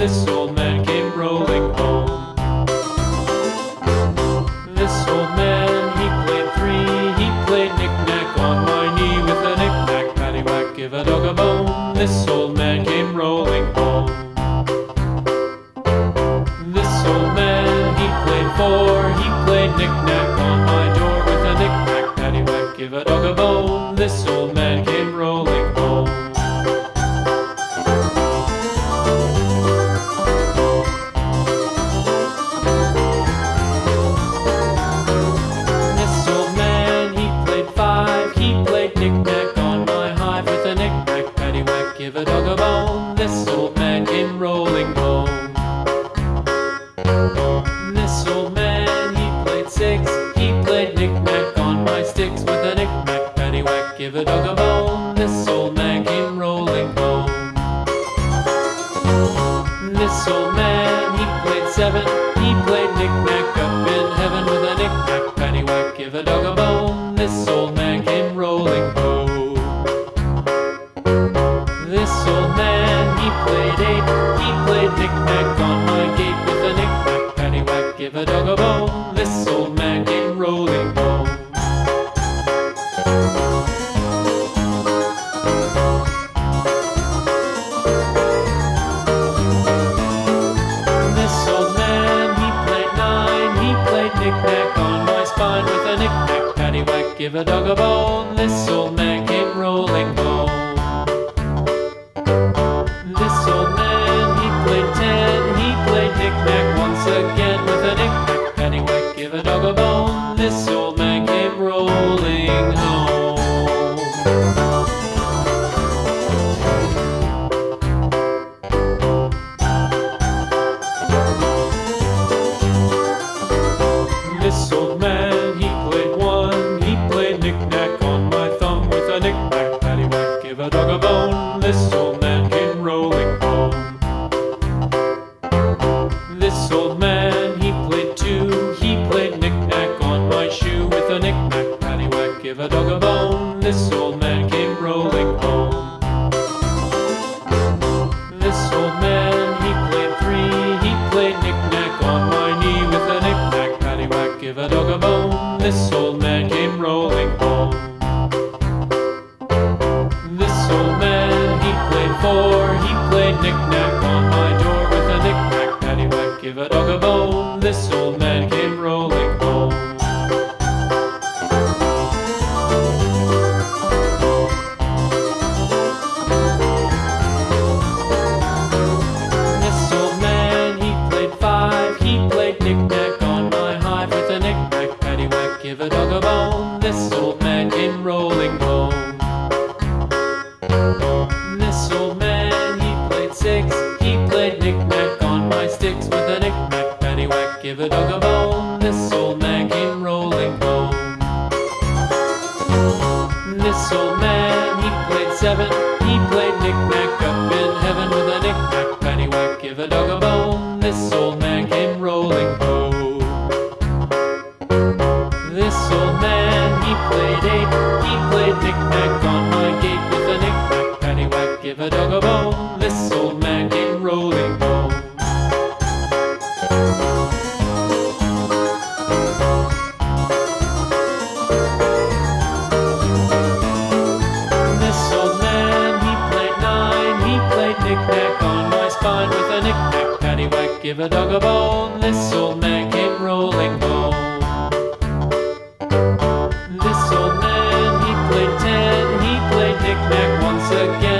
This old man came rolling home. This old man, he played three. He played knick-knack on my knee with a knick-knack, paddywhack, give a dog a bone. This old man came rolling home. This old man, he played four. He played knick-knack on my door with a knick-knack, paddywhack, give a dog a bone. This old man, he played six. He played knick-knack on my sticks with a knick-knack, paddywhack, give a dog a bone. This old man came rolling home. This old man, he played seven. He played knick-knack up in heaven with a knick-knack, paddywhack, give a dog a bone. This old man came rolling home. This old man, he played eight. He played knick-knack give a dog a bone. This old man came rolling home. This old man, he played nine. He played knick-knack on my spine with a knick-knack paddywhack. Give a dog a bone. This old man came rolling home. knick-knack on my spine with a knick-knack paddywhack. Give a dog a bone. This old man came rolling home. This old man, he played ten. He played knick-knack once again.